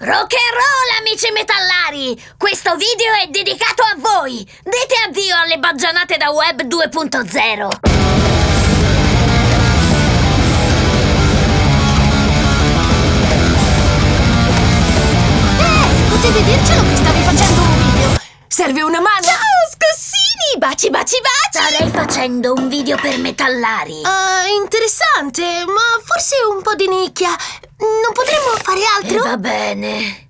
Rock and roll, amici metallari! Questo video è dedicato a voi! Dite addio alle baggianate da web 2.0! Eh, potevi dircelo che stavi facendo un video! Serve una mano? Ciao, scossini! Baci, baci, baci! Starei facendo un video per metallari! Ah, interessante, ma forse un po' di nicchia. Non potremmo fare E altro? va bene!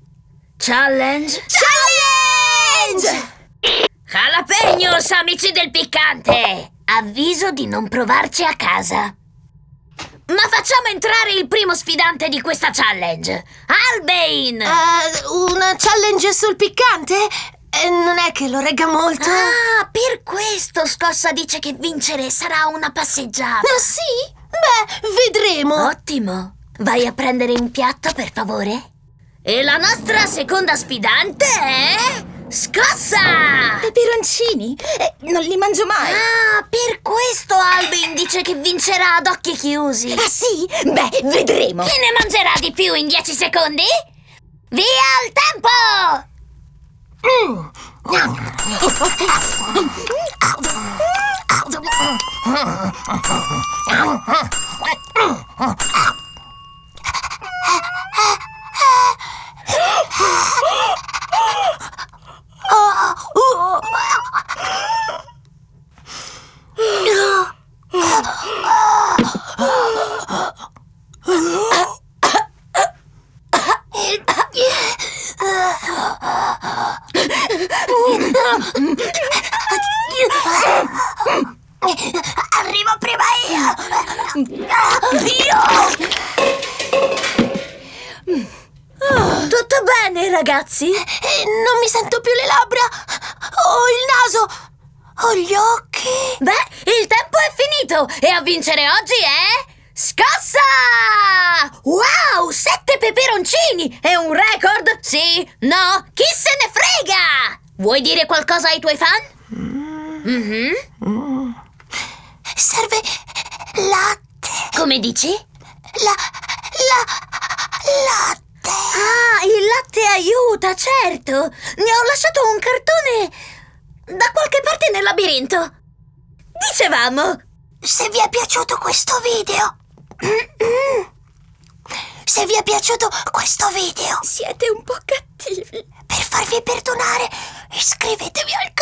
Challenge? Challenge! Jalapenos, amici del piccante! Avviso di non provarci a casa! Ma facciamo entrare il primo sfidante di questa challenge! Albain! Eh, una challenge sul piccante? Eh, non è che lo regga molto. Ah, per questo Scossa dice che vincere sarà una passeggiata! Ah, sì? Beh, vedremo. Ottimo! Vai a prendere un piatto, per favore? E la nostra seconda sfidante è... Scossa! Peperoncini? Eh, non li mangio mai! Ah, per questo Albain dice che vincerà ad occhi chiusi! Ah sì? Beh, vedremo! Chi ne mangerà di più in 10 secondi? Via il tempo! Arrivo prima io! Tutto bene, ragazzi? Non mi sento più le labbra. Ho il naso. Ho gli occhi. Beh, il tempo è finito e a vincere oggi è... Scossa! Wow, sette peperoncini! È un record? Sì? No? Chi se? Vuoi dire qualcosa ai tuoi fan? Mhm. Serve latte. Come dici? La... la... latte. Ah, il latte aiuta, certo! Ne ho lasciato un cartone da qualche parte nel labirinto. Dicevamo, Se vi è piaciuto questo video... Se vi è piaciuto questo video, Siete un po' cattivi! per farvi perdonare, Inscríbete al